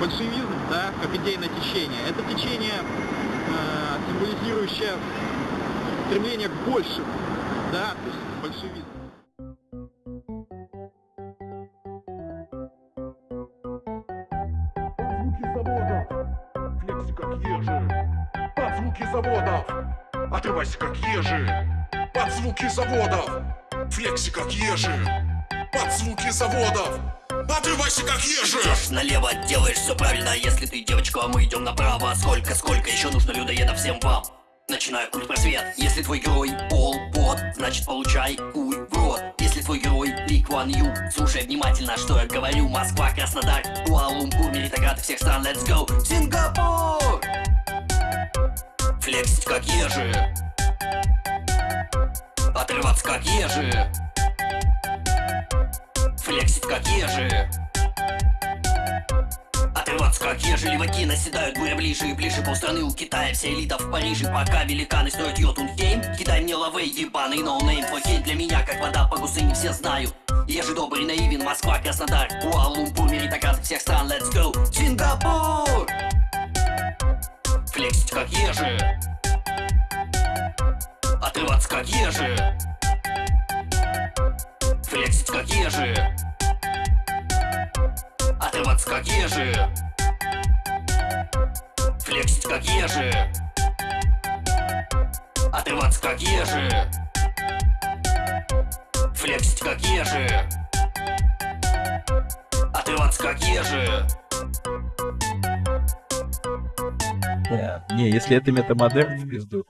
большевизм, да, как идейное течение, это течение, э, символизирующее стремление к большему, да, то есть большевизм. Звуки заводов, флекси как ежи. Под звуки заводов, отрывайся как ежи. Под звуки заводов, флекси как ежи. Под звуки заводов, отрывайся как ежи. Идешь налево, делаешь все правильно. Если ты девочка, а мы идем направо. Сколько, сколько еще нужно людоедов всем вам? Начинаю культ просвет. Если твой герой Пол Пот, значит получай хуй в рот. Если твой герой Ли Куан Ю Слушай внимательно, что я говорю. Москва, Краснодар, Куала-Лумпур всех стран, let's go. Сингапур! Флексить как ежи Отрываться как ежи Флексить как ежи Отрываться как ежи Леваки наседают буря ближе и ближе Полстраны у Китая, вся элита в Париже Пока великаны строят Йотунхейм. Кидай мне лавэ, ебаный no-name Твой хейт для меня, как вода по гусыне Все знают Ежи добрый, наивен, Москва, Краснодар Куала-Лумпур, всех стран, let's go. Сингапур! Флексить как ежи Отрываться как ежи Флексить как ежи Отрываться как ежи Флексить как ежи Отрываться как ежи Флексить как ежи Отрываться как ежи Не, не, если это метамодерн, в пизду.